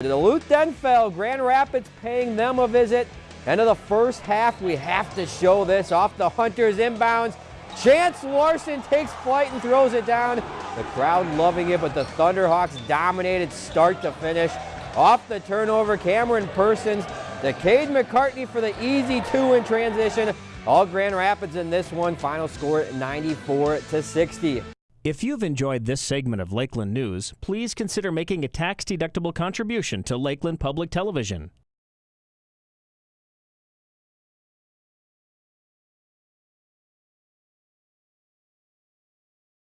Duluth then fell. Grand Rapids paying them a visit. End of the first half, we have to show this. Off the Hunters inbounds. Chance Larson takes flight and throws it down. The crowd loving it, but the Thunderhawks dominated start to finish. Off the turnover, Cameron Persons to Cade McCartney for the easy two in transition. All Grand Rapids in this one. Final score 94 to 60. If you've enjoyed this segment of Lakeland News, please consider making a tax-deductible contribution to Lakeland Public Television.